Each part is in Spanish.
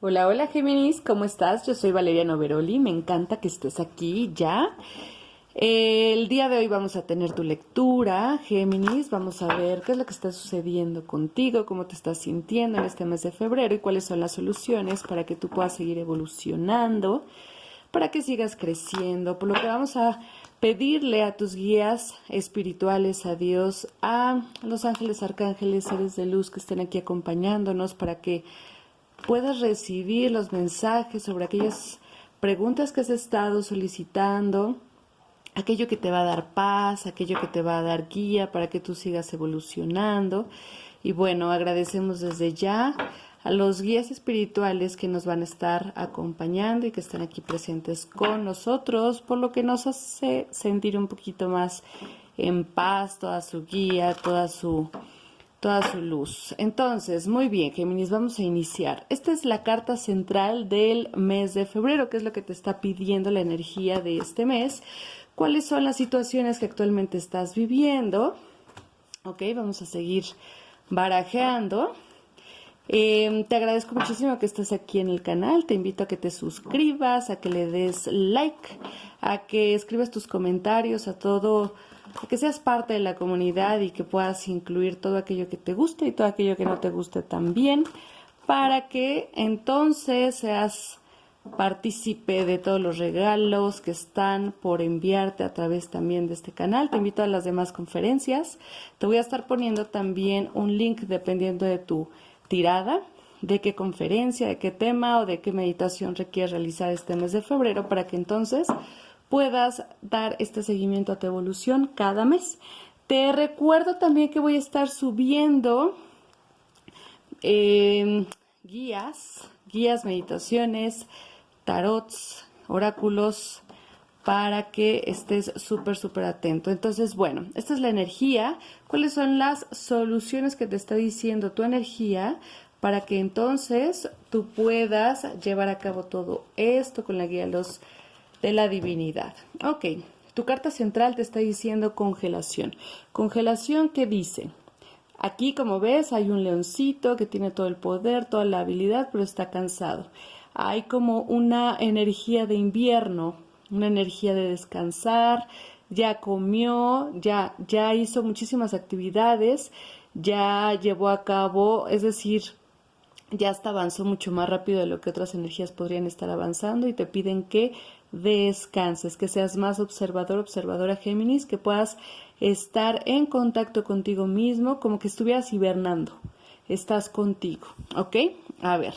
Hola, hola Géminis, ¿cómo estás? Yo soy Valeria Noveroli, me encanta que estés aquí ya. El día de hoy vamos a tener tu lectura, Géminis, vamos a ver qué es lo que está sucediendo contigo, cómo te estás sintiendo en este mes de febrero y cuáles son las soluciones para que tú puedas seguir evolucionando, para que sigas creciendo, por lo que vamos a pedirle a tus guías espirituales, a Dios, a los ángeles, arcángeles, seres de luz que estén aquí acompañándonos para que puedas recibir los mensajes sobre aquellas preguntas que has estado solicitando, aquello que te va a dar paz, aquello que te va a dar guía para que tú sigas evolucionando. Y bueno, agradecemos desde ya a los guías espirituales que nos van a estar acompañando y que están aquí presentes con nosotros, por lo que nos hace sentir un poquito más en paz toda su guía, toda su toda su luz. Entonces, muy bien, Géminis, vamos a iniciar. Esta es la carta central del mes de febrero, que es lo que te está pidiendo la energía de este mes. ¿Cuáles son las situaciones que actualmente estás viviendo? Ok, vamos a seguir barajeando. Em, te agradezco muchísimo que estés aquí en el canal. Te invito a que te suscribas, a que le des like, a que escribas tus comentarios, a todo que seas parte de la comunidad y que puedas incluir todo aquello que te guste y todo aquello que no te guste también, para que entonces seas partícipe de todos los regalos que están por enviarte a través también de este canal. Te invito a las demás conferencias. Te voy a estar poniendo también un link dependiendo de tu tirada, de qué conferencia, de qué tema o de qué meditación requieres realizar este mes de febrero para que entonces puedas dar este seguimiento a tu evolución cada mes. Te recuerdo también que voy a estar subiendo em, guías, guías, meditaciones, tarots, oráculos, para que estés súper, súper atento. Entonces, bueno, esta es la energía. ¿Cuáles son las soluciones que te está diciendo tu energía para que entonces tú puedas llevar a cabo todo esto con la guía de los de la divinidad. Ok, tu carta central te está diciendo congelación. Congelación ¿qué dice, aquí como ves hay un leoncito que tiene todo el poder, toda la habilidad, pero está cansado. Hay como una energía de invierno, una energía de descansar, ya comió, ya, ya hizo muchísimas actividades, ya llevó a cabo, es decir, ya hasta avanzó mucho más rápido de lo que otras energías podrían estar avanzando y te piden que descanses, que seas más observador, observadora Géminis, que puedas estar en contacto contigo mismo, como que estuvieras hibernando. Estás contigo, ¿ok? A ver,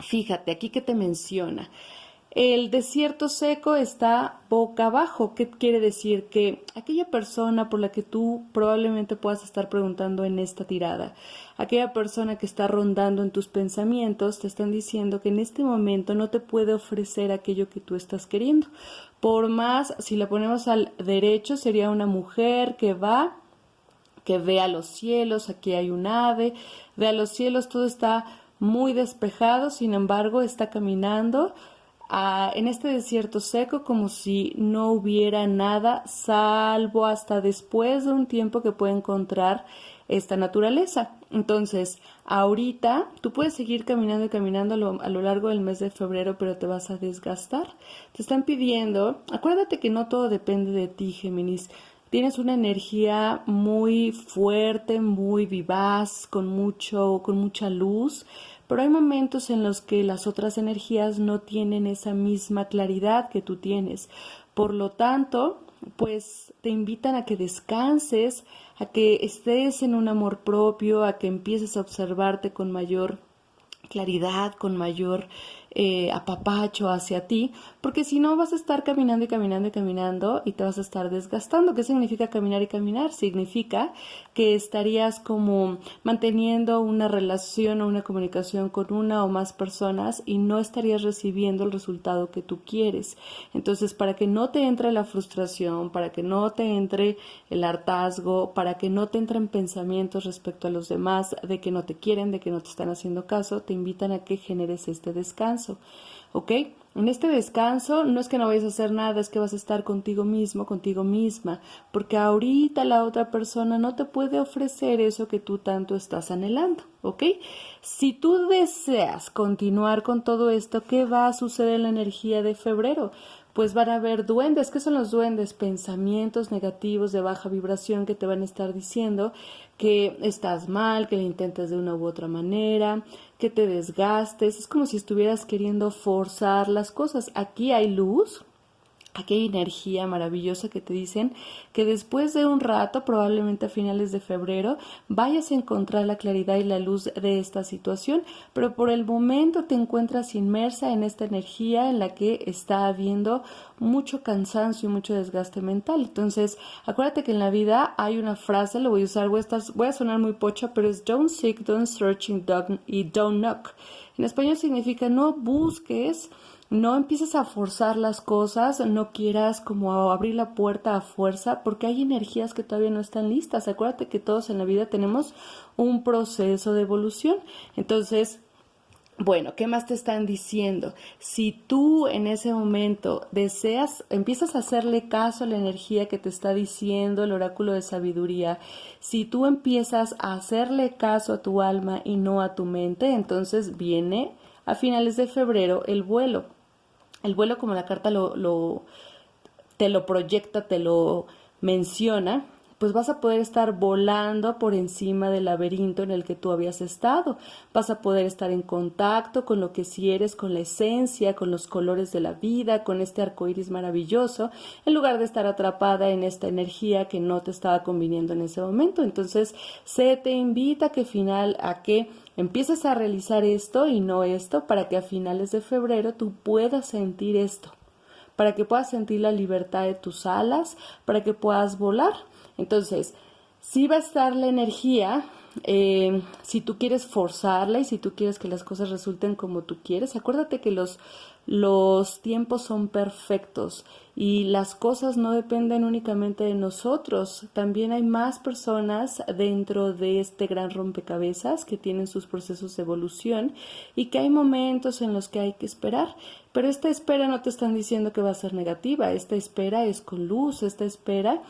fíjate aquí que te menciona. El desierto seco está boca abajo. ¿Qué quiere decir? Que aquella persona por la que tú probablemente puedas estar preguntando en esta tirada, aquella persona que está rondando en tus pensamientos, te están diciendo que en este momento no te puede ofrecer aquello que tú estás queriendo. Por más, si la ponemos al derecho, sería una mujer que va que ve a los cielos, aquí hay un ave, ve a los cielos, todo está muy despejado, sin embargo, está caminando en este desierto seco como si no hubiera nada, salvo hasta después de un tiempo que puede encontrar esta naturaleza. Entonces, ahorita tú puedes seguir caminando y caminando a lo, a lo, largo del mes de febrero, pero te vas a desgastar. Te están pidiendo, acuérdate que no todo depende de ti, Géminis. Tienes una energía muy fuerte, muy vivaz, con mucho, con mucha luz pero hay momentos en los que las otras energías no tienen esa misma claridad que tú tienes. Por lo tanto, pues te invitan a que descanses, a que estés en un amor propio, a que empieces a observarte con mayor claridad, con mayor eh, apapacho hacia ti, porque si no vas a estar caminando y caminando y caminando y te vas a estar desgastando. ¿Qué significa caminar y caminar? Significa que estarías como manteniendo una relación o una comunicación con una o más personas y no estarías recibiendo el resultado que tú quieres. Entonces, para que no te entre la frustración, para que no te entre el hartazgo, para que no te entren pensamientos respecto a los demás de que no te quieren, de que no te están haciendo caso, te invitan a que generes este descanso. ¿Ok? en este descanso no es que no vayas a hacer nada, es que vas a estar contigo mismo, contigo misma, porque ahorita la otra persona no te puede ofrecer eso que tú tanto estás anhelando, ¿ok? Si tú deseas continuar con todo esto, ¿qué va a suceder en la energía de febrero? pues van a haber duendes. ¿Qué son los duendes? Pensamientos negativos de baja vibración que te van a estar diciendo que estás mal, que lo intentes de una u otra manera, que te desgastes. Es como si estuvieras queriendo forzar las cosas. Aquí hay luz, aquella energía maravillosa que te dicen que después de un rato, probablemente a finales de febrero, vayas a encontrar la claridad y la luz de esta situación, pero por el momento te encuentras inmersa en esta energía en la que está habiendo mucho cansancio y mucho desgaste mental. Entonces, acuérdate que en la vida hay una frase, lo voy a usar, voy a, estar, voy a sonar muy pocha, pero es don't seek, don't searching, don't, y don't knock. En español significa no busques, no empieces a forzar las cosas, no quieras como abrir la puerta a fuerza, porque hay energías que todavía no están listas. Acuérdate que todos en la vida tenemos un proceso de evolución. Entonces, bueno, ¿qué más te están diciendo? Si tú en ese momento deseas, empiezas a hacerle caso a la energía que te está diciendo el oráculo de sabiduría, si tú empiezas a hacerle caso a tu alma y no a tu mente, entonces viene a finales de febrero el vuelo. El vuelo, como la carta lo, te lo proyecta, te lo menciona, pues vas a poder estar volando por encima del laberinto en el que tú habías estado. Vas a poder estar en contacto con lo que si eres, con la esencia, con los colores de la vida, con este arco iris maravilloso, en lugar de estar atrapada en esta energía que no te estaba conviniendo en ese momento. Entonces, se te invita que final, a que empieces a realizar esto y no esto para que a finales de febrero tú puedas sentir esto para que puedas sentir la libertad de tus alas, para que puedas volar. Entonces, si va a estar la energía, eh, si tú quieres forzarla y si tú quieres que las cosas resulten como tú quieres, acuérdate que los, los tiempos son perfectos y las cosas no dependen únicamente de nosotros, también hay más personas dentro de este gran rompecabezas que tienen sus procesos de evolución y que hay momentos en los que hay que esperar, pero esta espera no te están diciendo que va a ser negativa, esta espera es con luz, esta espera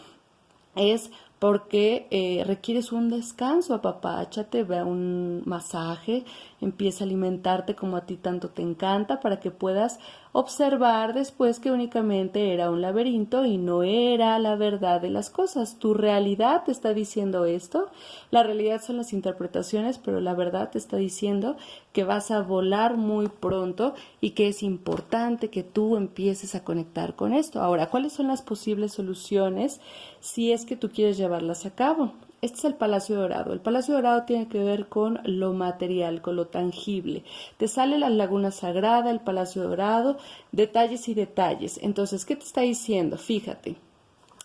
es porque eh, requieres un descanso, apapáchate, ve un masaje, empieza a alimentarte como a ti tanto te encanta para que puedas observar después que únicamente era un laberinto y no era la verdad de las cosas. Tu realidad te está diciendo esto, la realidad son las interpretaciones, pero la verdad te está diciendo que vas a volar muy pronto y que es importante que tú empieces a conectar con esto. Ahora, ¿cuáles son las posibles soluciones si es que tú quieres llevarlas a cabo? Este es el Palacio Dorado. El Palacio Dorado tiene que ver con lo material, con lo tangible. Te sale la Laguna Sagrada, el Palacio Dorado, detalles y detalles. Entonces, ¿qué te está diciendo? Fíjate.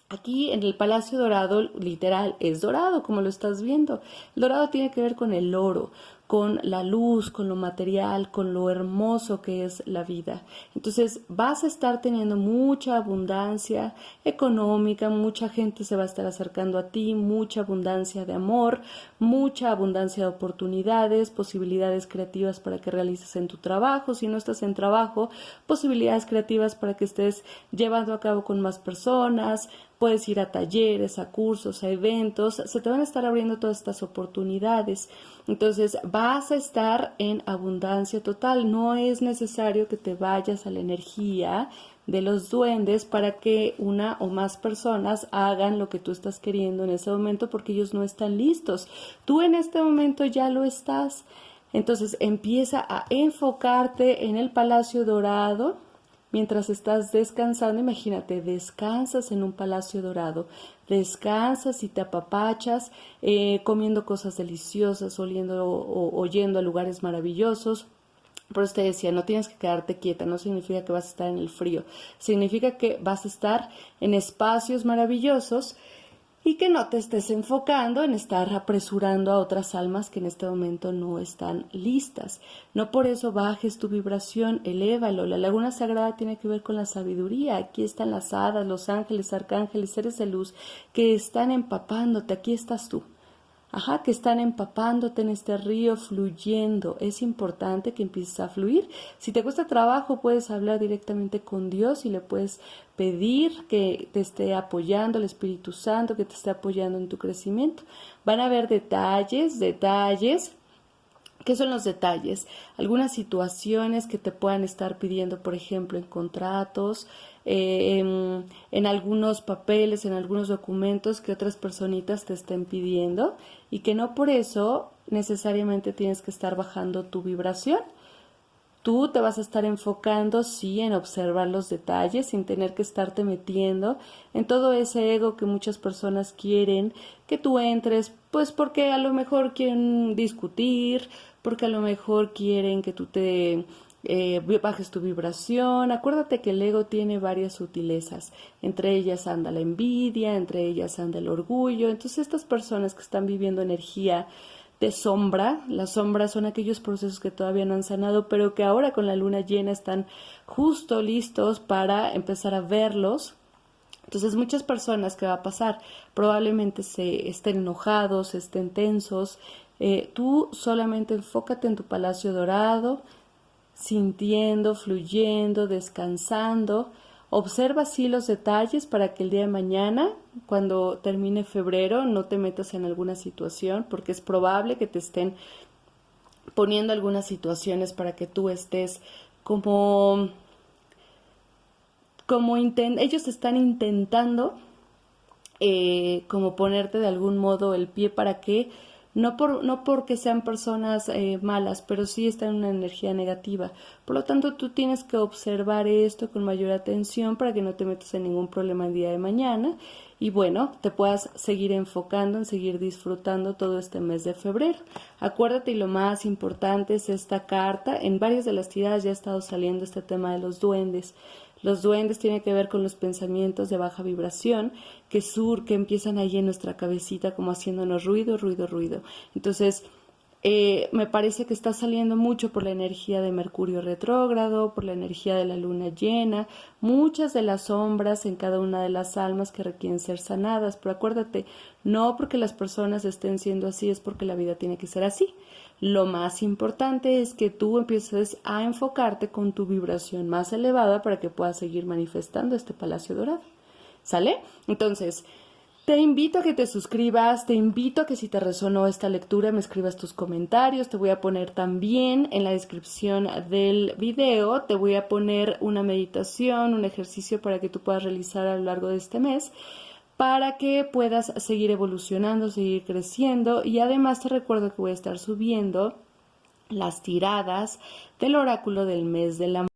Aquí en el Palacio Dorado, literal, es dorado, como lo estás viendo. El dorado tiene que ver con el oro, con la luz, con lo material, con lo hermoso que es la vida. Entonces vas a estar teniendo mucha abundancia económica, mucha gente se va a estar acercando a ti, mucha abundancia de amor, mucha abundancia de oportunidades, posibilidades creativas para que realices en tu trabajo, si no estás en trabajo, posibilidades creativas para que estés llevando a cabo con más personas, puedes ir a talleres, a cursos, a eventos, se te van a estar abriendo todas estas oportunidades. Entonces vas a estar en abundancia total. No es necesario que te vayas a la energía de los duendes para que una o más personas hagan lo que tú estás queriendo en ese momento porque ellos no están listos. Tú en este momento ya lo estás. Entonces empieza a enfocarte en el Palacio Dorado, Mientras estás descansando, imagínate, descansas en un palacio dorado, descansas y te apapachas, eh, comiendo cosas deliciosas, oliendo o oyendo a lugares maravillosos. Por eso te decía, no tienes que quedarte quieta, no significa que vas a estar en el frío, significa que vas a estar en espacios maravillosos y que no te estés enfocando en estar apresurando a otras almas que en este momento no están listas. No por eso bajes tu vibración, elévalo. La laguna sagrada tiene que ver con la sabiduría. Aquí están las hadas, los ángeles, arcángeles, seres de luz que están empapándote. Aquí estás tú. Ajá, que están empapándote en este río, fluyendo. Es importante que empieces a fluir. Si te cuesta trabajo, puedes hablar directamente con Dios y le puedes pedir que te esté apoyando el Espíritu Santo, que te esté apoyando en tu crecimiento. Van a haber detalles, detalles ¿Qué son los detalles? Algunas situaciones que te puedan estar pidiendo, por ejemplo, en contratos, eh, en, algunos papeles, en algunos documentos que otras personitas te estén pidiendo y que no por eso necesariamente tienes que estar bajando tu vibración. Tú te vas a estar enfocando, sí, en observar los detalles, sin tener que estarte metiendo en todo ese ego que muchas personas quieren que tú entres, pues porque a lo mejor quieren discutir, porque a lo mejor quieren que tú te eh, bajes tu vibración. Acuérdate que el ego tiene varias sutilezas. Entre ellas anda la envidia, entre ellas anda el orgullo. Entonces estas personas que están viviendo energía de sombra, las sombras son aquellos procesos que todavía no han sanado, pero que ahora con la luna llena están justo listos para empezar a verlos. Entonces muchas personas que va a pasar probablemente se estén enojados, estén tensos, eh, tú solamente enfócate en tu palacio dorado, sintiendo, fluyendo, descansando. Observa así los detalles para que el día de mañana, cuando termine febrero, no te metas en alguna situación, porque es probable que te estén poniendo algunas situaciones para que tú estés como como ellos están intentando eh, como ponerte de algún modo el pie para que no, por, no porque sean personas eh, malas, pero sí están en una energía negativa. Por lo tanto, tú tienes que observar esto con mayor atención para que no te metas en ningún problema el día de mañana y bueno, te puedas seguir enfocando en seguir disfrutando todo este mes de febrero. Acuérdate y lo más importante es esta carta. En varias de las tiradas ya ha estado saliendo este tema de los duendes. Los duendes tienen que ver con los pensamientos de baja vibración que sur, que empiezan ahí en nuestra cabecita como haciéndonos ruido, ruido, ruido. Entonces, eh, me parece que está saliendo mucho por la energía de Mercurio retrógrado, por la energía de la luna llena, muchas de las sombras en cada una de las almas que requieren ser sanadas. Pero acuérdate, no porque las personas estén siendo así es porque la vida tiene que ser así. Lo más importante es que tú empieces a enfocarte con tu vibración más elevada para que puedas seguir manifestando este palacio dorado. ¿Sale? Entonces, te invito a que te suscribas, te invito a que si te resonó esta lectura me escribas tus comentarios, te voy a poner también en la descripción del video, te voy a poner una meditación, un ejercicio para que tú puedas realizar a lo largo de este mes para que puedas seguir evolucionando, seguir creciendo. Y además te recuerdo que voy a estar subiendo las tiradas del oráculo del mes de la